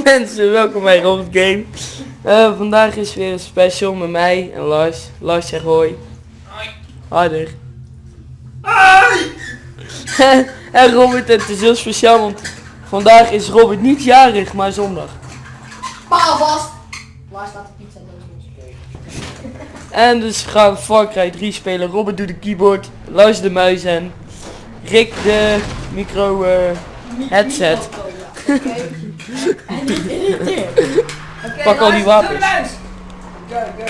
mensen, welkom bij Robert Game. Eh, vandaag is weer een special met mij en Lars. Lars zegt hoi. Hoi. Harder. Hoi! en Robert, het is heel speciaal, want vandaag is Robert niet jarig, maar zondag. Paal vast! Waar staat de pizza? En dus gaan we Far Cry 3 spelen. Robert doet de keyboard, Lars de muis en Rick de micro eh, headset. Oké. En niet. Oké, Pak al die wapens. Go, go.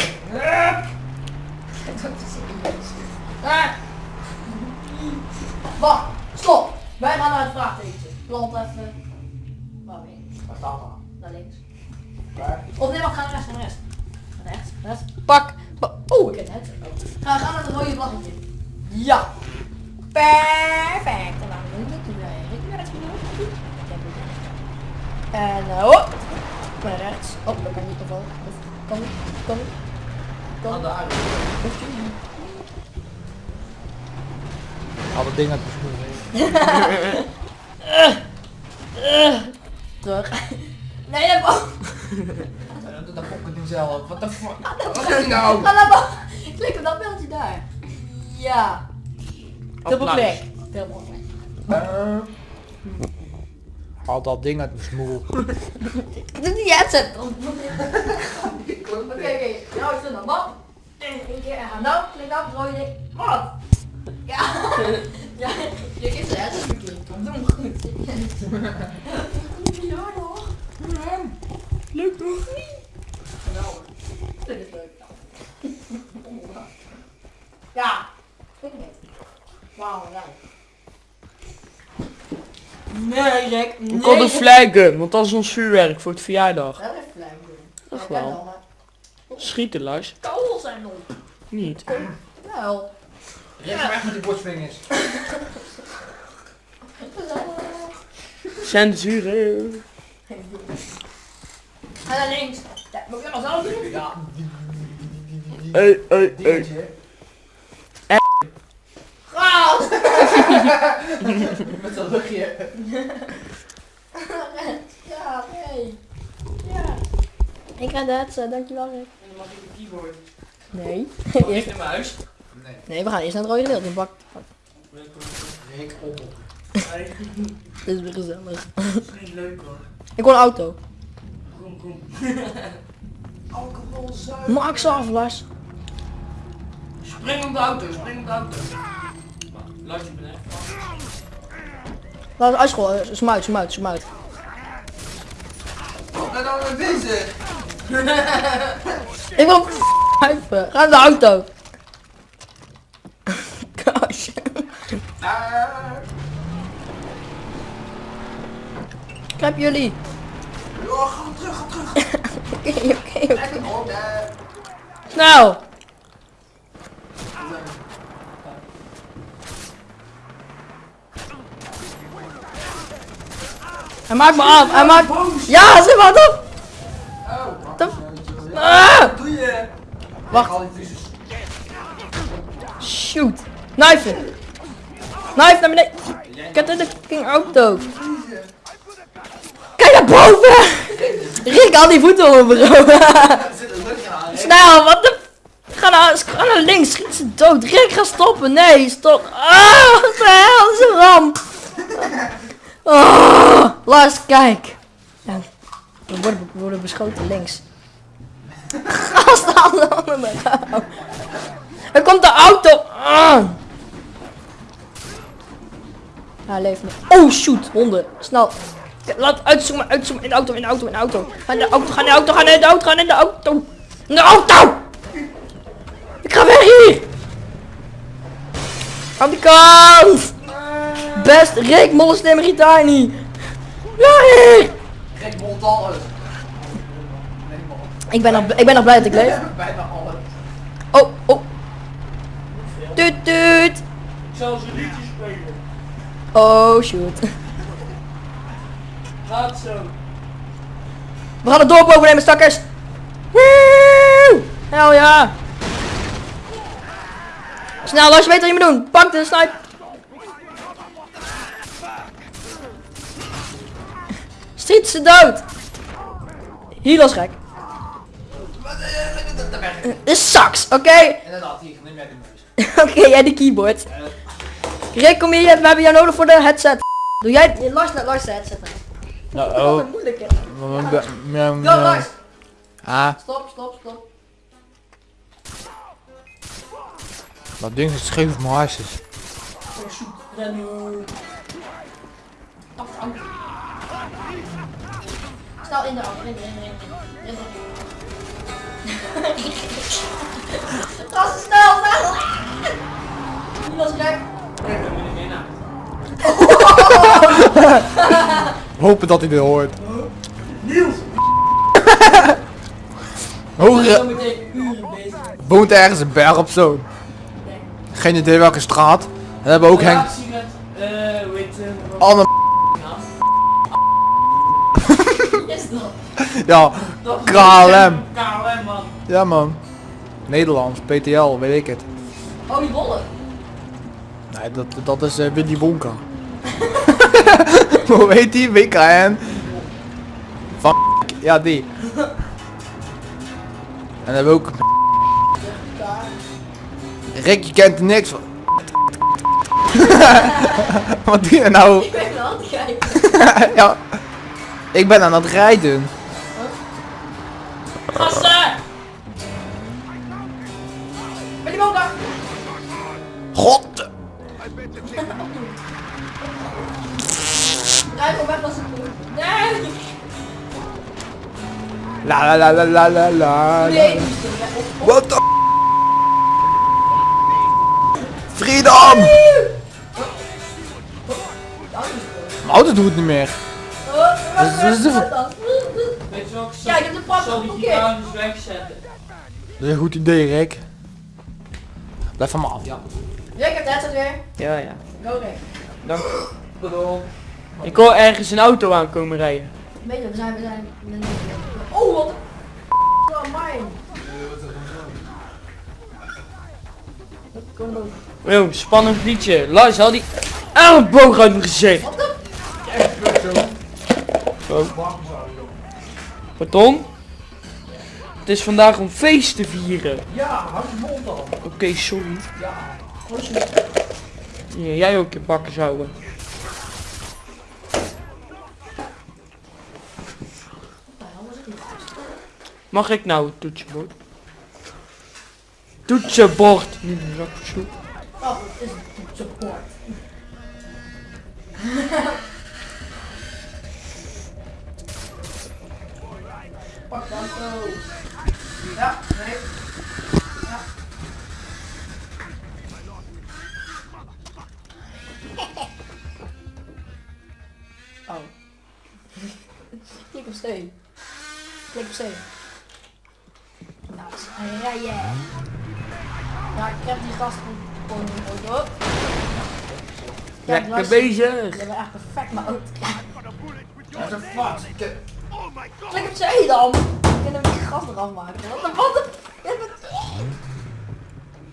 Ah. Wacht, stop. Wij gaan naar het vraagtekentje. Plant even. Waar ben je? Waar staat dat? Naar links. Waar? Of nee, wacht, ga naar rechts, naar rechts. Naar rechts, rechts. Pak. pa- Oh, ik heb het. Oh. Ga, ga naar het rode vlaggetje. Ja. Perfect. En dan doen we het weer. Ik ben het genoeg. Ik heb het. En uh, hop. Naar rechts. Oh, dat kan niet niet. Kan niet. Kan Aan de aarde. Hoeft je niet. Al dat ding uit de schoen. Terug. Nee, dat mag. Dat dat pokken zelf. Wat de fuck? Wat is nou? Ga naar boven. Klik op dat beeldje daar. Ja. Dubbel Applaus. klik. Dubbel klik. Haal dat ding uit mijn smoel. Doe die headset. Oké, oké. Nou is het dan wat. En één keer en nou. Klik op het rode ding. Wat? Ja. Ja, je is de headset verkeerd. Doe hem goed. Ja toch? Leuk toch? Geweldig. Dit is leuk. Ja. Ik niet. Wauw, ja. Nee, Rick. Nee. We konden flaggen, want dat is ons vuurwerk voor het verjaardag. Dat is flauw doen. Echt wel. Schieten Lars. Kogels zijn nog. Niet. Wel. Rick, weg met die borstwingers. Censuren. Ga naar links. Ja, moet ik dat zelf doen? Ja. Hey, hey, hey. Dingetje. Gas! Met dat luchtje. Ja, nee. Ja. Ik ga dat, uh, dankjewel Rick. En dan mag ik de keyboard. Nee. Eerst de muis. Nee. Nee, we gaan eerst naar het rode gedeelte. in Bak. Rick, op. Dit is weer gezellig. Niet leuk hoor. Ik wil een auto. Kom, kom. Alcohol, zuiver. Max af, Lars. Spring op de auto, spring op de auto. Je bent echt vast. Lars, uitschool. Smuit, smuit, smuit. Ben nou mee bezig? Ik wil pijpen. Ga naar de auto. Gosh. Ik heb jullie. Oh, ga terug, ga terug. Oké, oké, oké. Echt een oh, daar. Snel. Hij maakt me af. Hij maakt... Ja, ze maakt op. Oh. Ah! Wat doe je? Wacht. Shoot. Knife. Knife naar beneden. Heb in de fucking auto. Kijk naar boven. Rick, al die voeten. Er zit hè? Snel, wat de... Ga naar, ga naar links, schiet ze dood. Rick, ga stoppen. Nee, stop. Ah, wat de hel, is een ramp. Oh, Lars, kijk. Ja, we, worden, we worden beschoten links. Gast, handen onder me. Er komt de auto aan. Hij leeft nog. Oh, shoot, honden. Snel. Laat uitzoomen, uitzoomen. In de auto, in de auto, in de auto. Ga in de auto, ga in de auto, ga in de auto, ga in de auto. In de auto! Ik ga weg hier! Aan die kant! Best, Rick, gitaar niet. Alles. Ik ben nog, ik ben nog blij dat ik leef. Bijna alles. Oh, oh. Tuut, tuut. Ik zal ze liedjes spelen. Oh, shoot. Gaat zo. We gaan het dorp overnemen, stakkers. Woe! Hel ja. Snel, als je weet wat je moet doen. Pak de snipe. Schiet ze dood. Hier als gek. De sax, oké? Inderdaad, hier, neem jij de muis. Oké, jij de keyboard. Rick, kom hier, we hebben jou nodig voor de headset. Doe jij, Lars, Lars de headset. Nou, Dat is een moeilijke. Go, Lars. Ah, Stop, stop, stop. dat ding is scheef op mijn hartjes. Rennen. Snel in de auto, in, in, in, in. Ga zo snel, snel! Niet als gek. Hopen dat hij dit hoort. Niels! Bezig. woont ergens een berg op zo. Geen idee welke straat. We hebben ook Henk. Relatie met, eh, hoe heet het? Anne. Wie is dat? Ja, KLM. KLM man. ja man. Nederlands, PTL, weet ik het. Oh, die bollen. Nee, dat, dat is eh, Willy Wonka. Hoe heet die? WKN? Van ja die. En dan hebben we ook... Rick, je kent er niks van. Wat doe je nou? Ik ben aan het kijken. ja. Ik ben aan het rijden. Gassen! Ben die boom daar? God! Rij gewoon weg als het. Nee! La la la la la la la. Nee. What the Freedom! Mijn auto doet het niet meer. De- het? Weet Ja, ik heb de pas Zal die geblokkeerd. gitaar dus wegzetten? Dat is een goed idee, Rick. Blijf van me af. Ja. Rick, heb de headset weer. Ja, ja. Go Rick. Dank Bedoel. Ik hoor ergens een auto aankomen rijden. Weet je, we zijn, we zijn... Oh, wat een... Oh, mijn. Yo, spannend liedje. Lars, haal die elleboog uit mijn gezicht. Pardon? Het is vandaag om feest te vieren. Ja, hou je mond dan. Oké, sorry. Oh, shit. Ja, jij ook je bakken zouden. Mag ik nou het toetsenbord? Toetsenbord! Niet een zak soep. Oh, het is een support. Pak dan zo. Ja, nee. Ja. Oh. Klik op C. Klik op C. Nou, rijden. Ja, ik heb die gast gewoon auto. Ja, Lekker bezig. Je bent echt perfect mijn auto. What the fuck? C dan. Ik kan hem die gas eraf maken. Wat de wat?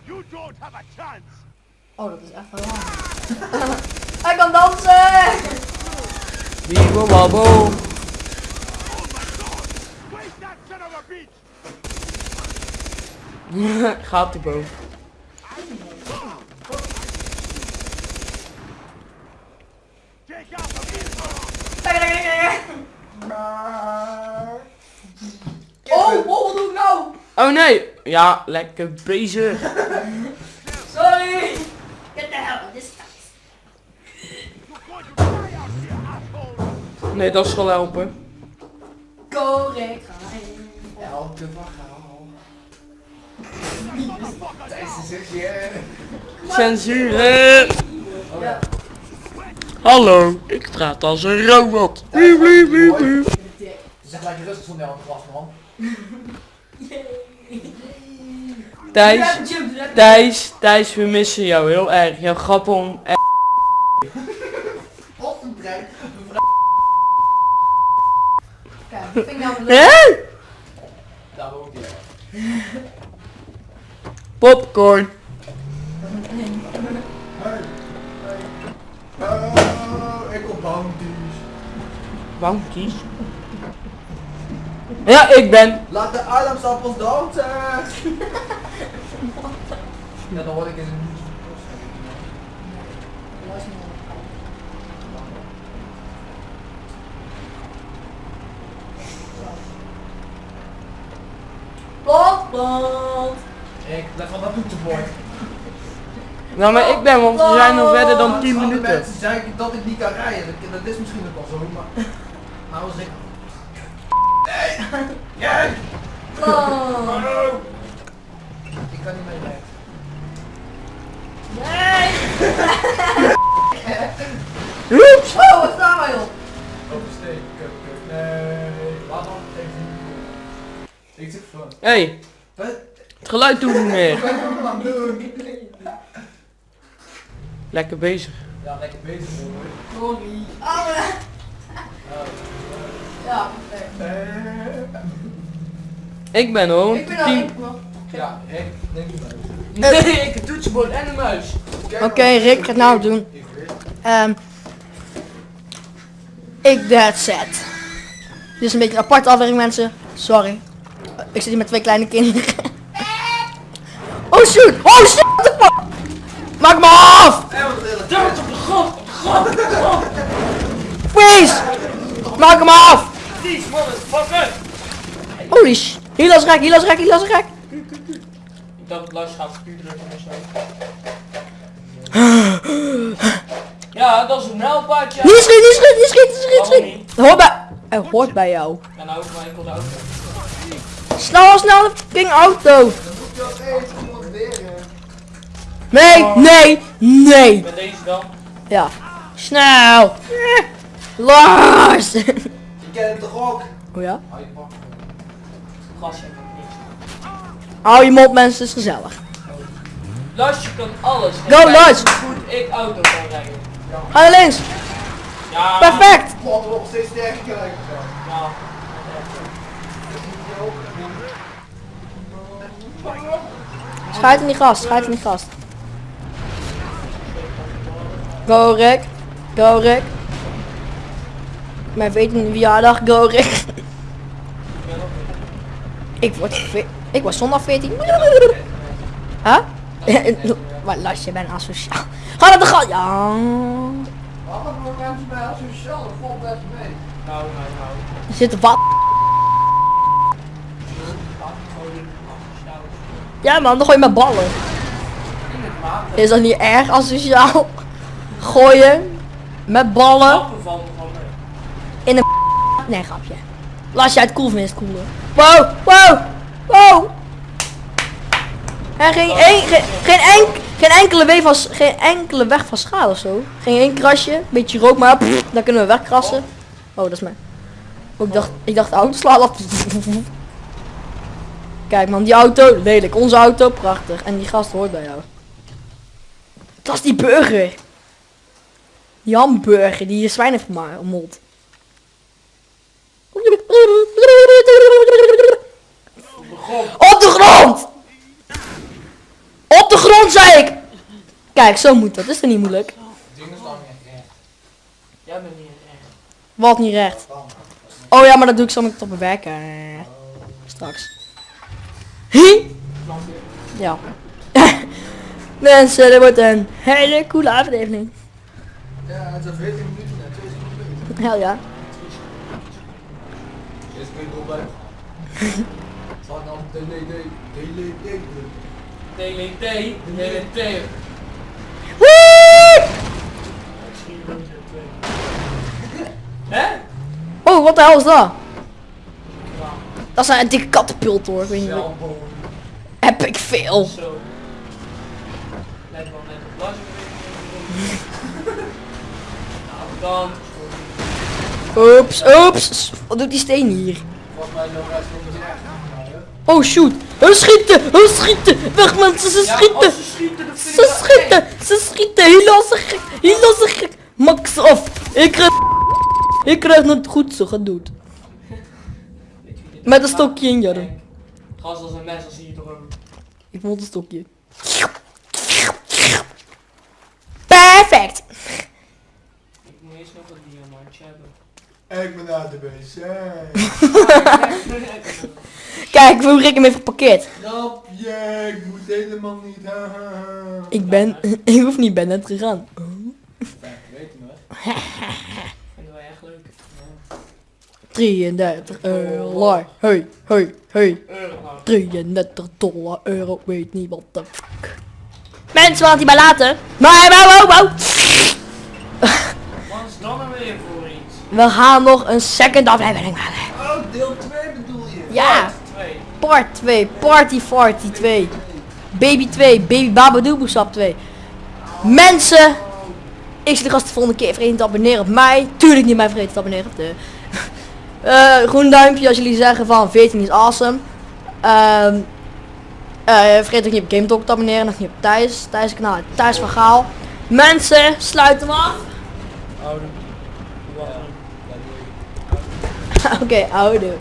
You don't have a chance. Oh, dat is echt wel lang. Hij kan dansen! Wiebo wabo. Wait that son of a bitch. Gaat die boven. Take out the vehicle. Oh, oh, wat doe ik nou? Oh nee! Ja, lekker bezig. Sorry! Get the hell out of this asshole. Nee, dat zal helpen. Go, Rick. Ga in. Elke verhaal. Tijdens de sessie. Censuur. Ja. Hallo, ik praat als een robot. Wiep, wiep, wiep, wiep. Zeg maar je rustig zo aan het glas man. Thijs, Thijs, Thijs, we missen jou heel erg. Jouw grappen om... eh, Wat een brein. Kijk, dat vind ik nou leuk. Daar woont hij. Popcorn. Oh, ik op bounties. Bounties. Ja, ik ben. Laat de ademsappels dansen! Ja, dan word ik in een Plot, plot. Ik leg van dat toetsenbord. Nou, maar ik ben, want we zijn nog verder dan 10 Andere minuten. mensen zeggen dat ik niet kan rijden. Dat, dat is misschien ook wel zo, maar... Nou, als ik... Nee! Nee! Plot. Ik kan niet mee rijden. Nee. Oeps! Oh, wat staan wij op? Oversteken, kut, kut. Nee. Laat dan even. Ik zit van. Hey, Wat? het geluid doet niet meer. Het? Lekker bezig. Ja, lekker bezig hoor. Sorry. Ah, ja. Perfect. Eh, Ik ben hoor. Ik ben al. Ja, ik neem die. Nee, ik heb toetsenbord en een muis. Oké, Rick gaat nou doen. Ehm ik dead set. Dit is een beetje een aparte aflevering mensen. Sorry. Ik zit hier met twee kleine kinderen. Oh shoot! Oh shit! Maak me af! Duimt op de grond! op de grond, op de grond. Freeze! Maak hem af! These motherfucker! Holy sh... Hier is rek, hier is rek, hier is rek. Ik dacht Lars gaat zo. Ja, dat is een mijlpaadje. Niet schiet, niet schiet, niet schiet, niet schiet, Waarom schiet. niet? Hoort bij... Het hoort bij jou. Ja, nou ook maar enkel de auto. Snel, snel, de fucking auto. Moet je ook even motiveren. Nee, nee, nee. Met deze dan. Ja. Snel. Lars. Je kent hem toch ook? Oh ja? Hou je pak. Gas heb ik niet. Hou je mond mensen, het is gezellig. Lars, je kan alles. Go, Lars! hoe goed ik auto kan rijden. Ga naar links. Ja. Perfect. God, we nog steeds sterker krijgen. Ja. Schuit in die gast, schuit in die gast. Go Rick. Go Rick. Mijn 14 verjaardag, go Rick. Ik word Ik was zondag 14. Huh? Maar Lars, je bent asociaal. Ga naar de gat. Ja. Waarom hebben mensen bij asociaal? Dat valt best mee. Nou, nou, nou. Er zit wat. Ja man, dan gooi je met ballen. In het water. Is dat niet erg asociaal? Gooien met ballen in een Nee, grapje. Als jij het cool vindt, is het cool hoor. Wow, wow, wow. En geen, een, geen, geen, enk, geen, enkele weg van, geen enkele weg van schade zo. Geen één krasje, beetje rook maar, pff, dan kunnen we wegkrassen. Oh, dat is mij. Ik dacht, ik dacht de auto slaat af. Kijk man, die auto, lelijk. Onze auto, prachtig. En die gast hoort bij jou. Dat is die burger. Die hamburger die je zwijn heeft vermold. Op de grond! Op de grond zei ik! Kijk, zo moet dat. Dat is toch niet moeilijk? Dingen staan niet echt. Jij bent niet echt. Wat niet recht. Oh ja, maar dat doe ik zo met op mijn werk. eh, straks. Hi? Ja. Mensen, dit wordt een hele coole aflevering. Ja, het zijn 14 minuten en 2 minuten. Hel ja. Je erop blijven. Zal ik dan DLD, DLD, TLT, TLT. Woe! Hè? Oh, wat de hel is dat? Dat is een dikke katapult hoor. Ik weet niet wat. Zelfboom. Epic veel. Let wel net op Lars. Nou, dan. Oeps, oeps. Wat doet die steen hier? Oh shoot. Hun schieten, hun schieten. Weg mensen, ze schieten. ze schieten, dan Ze schieten, ze schieten. Hilasse gek, hilasse gek. Max af. Ik krijg... Ik krijg het goed zo wie dit Met een stokje in, Jarre. Eng. Gas als een mes, als zie je toch ook. Ik vond een stokje. Perfect. Ik moet eerst nog een diamantje hebben. Ik ben naar de wc. Kijk hoe Rick hem heeft geparkeerd. Grapje, ik moet helemaal niet. Ik ben, ik hoef niet, ben net gegaan. Weet je nog? Vinden wij echt leuk. 33 euro. Hey, hey, hey. Euro. 33 dollar euro. Weet niet wat de fuck. Mensen, wat hij bij laten. Maar, wow, wow, wow. Wat is dan weer voor? We gaan nog een second aflevering maken. Oh, deel 2 bedoel je? Ja, part 2. Party Farty 2. Baby 2. Baby Babadooboo Sap 2. Mensen. Ik zie de gast de volgende keer vergeten te abonneren op mij. Tuurlijk niet mij vergeten te abonneren op de... Eh, groen duimpje als jullie zeggen van 14 is awesome. Ehm eh, vergeet ook niet op Game Talk te abonneren. Nog niet op Thijs. Thijs kanaal. Thijs van Gaal. Mensen, sluit hem af. Oude. Wacht. Oké, oude.